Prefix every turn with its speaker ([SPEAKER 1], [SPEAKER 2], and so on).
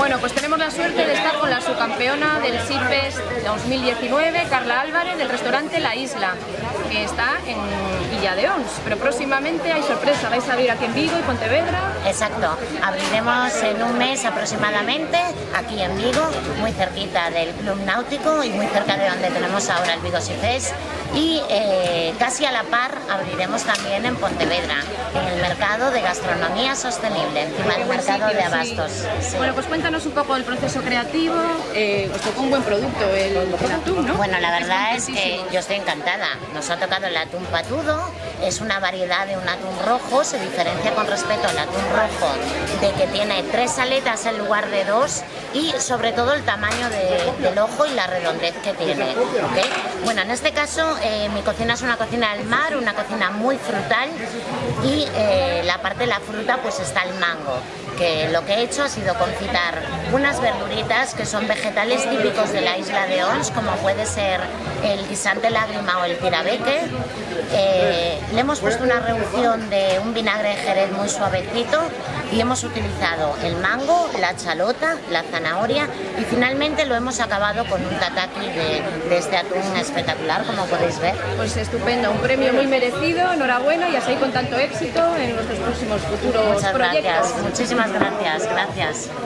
[SPEAKER 1] Bueno, pues tenemos la suerte de estar con la subcampeona del SIFES 2019, Carla Álvarez, del restaurante La Isla, que está en Villa de Ons. Pero próximamente hay sorpresa, vais a abrir aquí en Vigo y Pontevedra.
[SPEAKER 2] Exacto, abriremos en un mes aproximadamente aquí en Vigo, muy cerquita del Club Náutico y muy cerca de donde tenemos ahora el Vigo SIFES. Y eh, casi a la par abriremos también en Pontevedra, en el mercado de gastronomía sostenible, encima del mercado sitio, de abastos. Sí.
[SPEAKER 1] Sí. Bueno, pues cuéntanos un poco del proceso creativo, eh, os tocó un buen producto el, el atún, ¿no?
[SPEAKER 2] Bueno, la verdad es, es que yo estoy encantada, nos ha tocado el atún patudo, es una variedad de un atún rojo, se diferencia con respecto al atún rojo de que tiene tres aletas en lugar de dos y sobre todo el tamaño de, del ojo y la redondez que tiene. ¿okay? Bueno, en este caso eh, mi cocina es una cocina del mar, una cocina muy frutal y eh, la parte de la fruta pues está el mango que lo que he hecho ha sido confitar unas verduritas que son vegetales típicos de la isla de Ons, como puede ser el guisante lágrima o el tirabeque. Eh, le hemos puesto una reducción de un vinagre de jerez muy suavecito y hemos utilizado el mango, la chalota, la zanahoria y finalmente lo hemos acabado con un tataki de, de este atún espectacular, como podéis ver.
[SPEAKER 1] Pues estupendo, un premio muy merecido, enhorabuena y así con tanto éxito en nuestros próximos futuros
[SPEAKER 2] Muchas
[SPEAKER 1] proyectos.
[SPEAKER 2] gracias, muchísimas gracias, gracias.